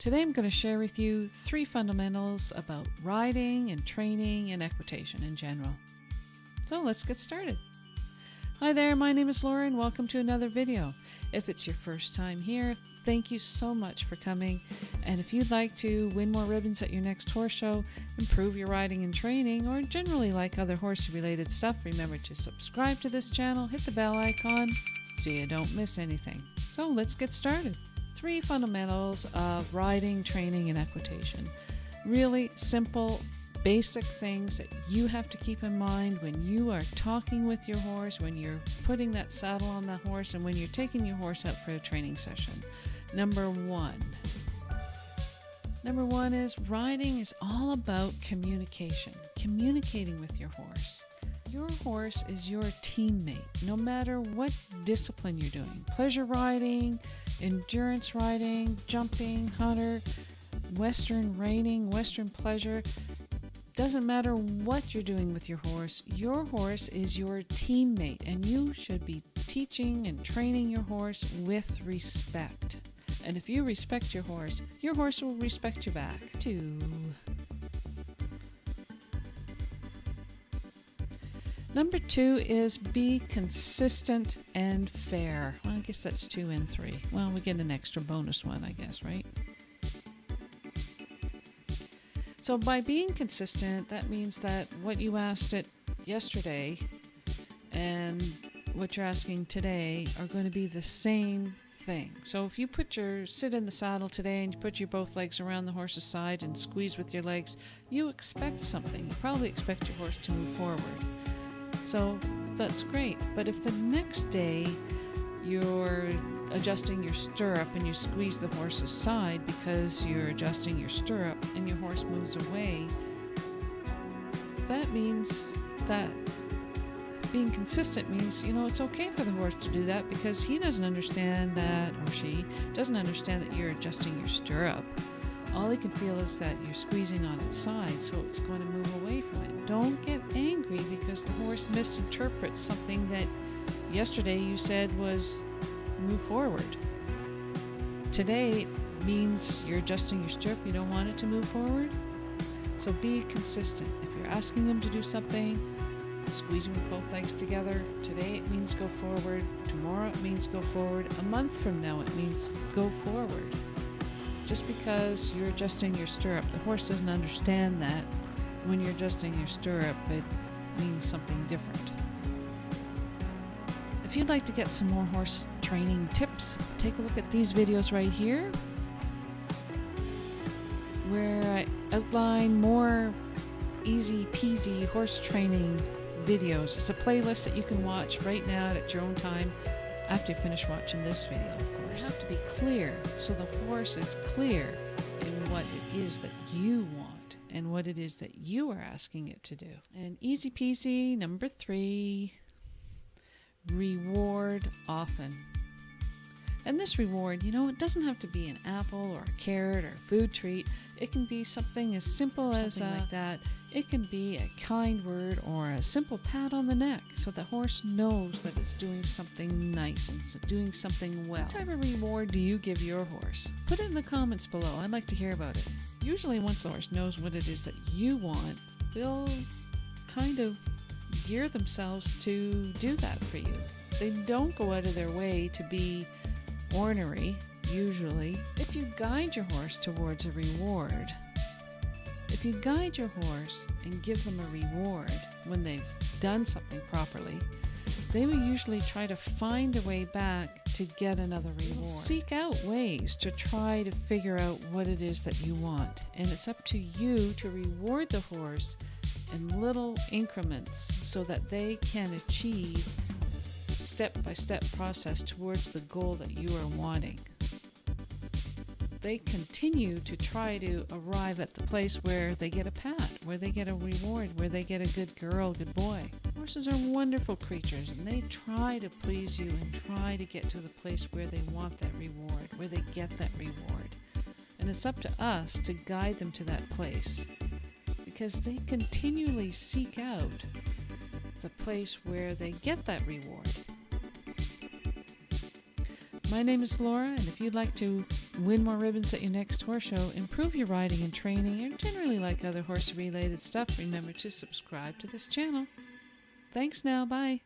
Today I'm going to share with you three fundamentals about riding and training and equitation in general. So let's get started. Hi there, my name is Laura and welcome to another video. If it's your first time here, thank you so much for coming. And if you'd like to win more ribbons at your next horse show, improve your riding and training, or generally like other horse related stuff, remember to subscribe to this channel, hit the bell icon so you don't miss anything. So let's get started. Three fundamentals of riding, training, and equitation. Really simple basic things that you have to keep in mind when you are talking with your horse, when you're putting that saddle on the horse, and when you're taking your horse out for a training session. Number one. Number one is riding is all about communication, communicating with your horse. Your horse is your teammate, no matter what discipline you're doing pleasure riding, endurance riding, jumping, hunter, western reining, western pleasure doesn't matter what you're doing with your horse, your horse is your teammate, and you should be teaching and training your horse with respect. And if you respect your horse, your horse will respect you back too. Number two is be consistent and fair. Well, I guess that's two and three. Well, we get an extra bonus one, I guess, right? So by being consistent, that means that what you asked it yesterday and what you're asking today are going to be the same thing. So if you put your sit in the saddle today and you put your both legs around the horse's side and squeeze with your legs, you expect something. You probably expect your horse to move forward. So that's great. But if the next day you're adjusting your stirrup and you squeeze the horse's side because you're adjusting your stirrup and your horse moves away, that means that being consistent means, you know, it's okay for the horse to do that because he doesn't understand that, or she doesn't understand that you're adjusting your stirrup. All he can feel is that you're squeezing on its side, so it's going to move away from it. Don't get angry because the horse misinterprets something that yesterday you said was move forward. Today means you're adjusting your stirrup, you don't want it to move forward. So be consistent. If you're asking them to do something, squeezing with both legs together, today it means go forward, tomorrow it means go forward, a month from now it means go forward. Just because you're adjusting your stirrup, the horse doesn't understand that. When you're adjusting your stirrup, it means something different. If you'd like to get some more horse training tips, take a look at these videos right here where I outline more easy peasy horse training videos. It's a playlist that you can watch right now at your own time after you finish watching this video, of course. You have to be clear so the horse is clear in what it is that you want and what it is that you are asking it to do. And easy peasy, number three, reward often. And this reward, you know, it doesn't have to be an apple or a carrot or a food treat. It can be something as simple as something like uh, that. It can be a kind word or a simple pat on the neck so the horse knows that it's doing something nice and doing something well. What type of reward do you give your horse? Put it in the comments below. I'd like to hear about it. Usually once the horse knows what it is that you want, they'll kind of gear themselves to do that for you. They don't go out of their way to be ornery, usually. If you guide your horse towards a reward, if you guide your horse and give them a reward when they've done something properly, they will usually try to find a way back to get another reward. Seek out ways to try to figure out what it is that you want. And it's up to you to reward the horse in little increments so that they can achieve step by step process towards the goal that you are wanting. They continue to try to arrive at the place where they get a pat, where they get a reward, where they get a good girl, good boy. Horses are wonderful creatures and they try to please you and try to get to the place where they want that reward, where they get that reward. And it's up to us to guide them to that place because they continually seek out the place where they get that reward. My name is Laura, and if you'd like to win more ribbons at your next horse show, improve your riding and training, and generally like other horse related stuff, remember to subscribe to this channel. Thanks now. Bye.